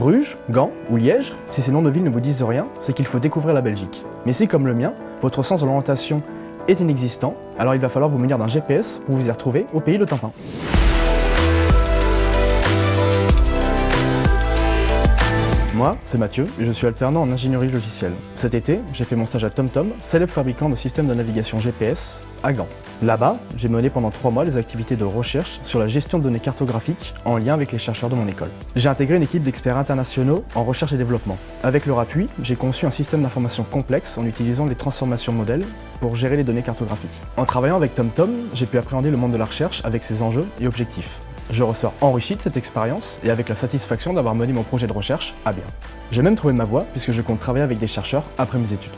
Bruges, Gand ou Liège, si ces noms de villes ne vous disent rien, c'est qu'il faut découvrir la Belgique. Mais si, comme le mien, votre sens de l'orientation est inexistant, alors il va falloir vous munir d'un GPS pour vous y retrouver au pays de Tintin. Moi, c'est Mathieu et je suis alternant en ingénierie logicielle. Cet été, j'ai fait mon stage à TomTom, célèbre fabricant de systèmes de navigation GPS, à Gand. Là-bas, j'ai mené pendant trois mois des activités de recherche sur la gestion de données cartographiques en lien avec les chercheurs de mon école. J'ai intégré une équipe d'experts internationaux en recherche et développement. Avec leur appui, j'ai conçu un système d'information complexe en utilisant les transformations modèles pour gérer les données cartographiques. En travaillant avec TomTom, j'ai pu appréhender le monde de la recherche avec ses enjeux et objectifs. Je ressors enrichi de cette expérience et avec la satisfaction d'avoir mené mon projet de recherche à bien. J'ai même trouvé ma voie puisque je compte travailler avec des chercheurs après mes études.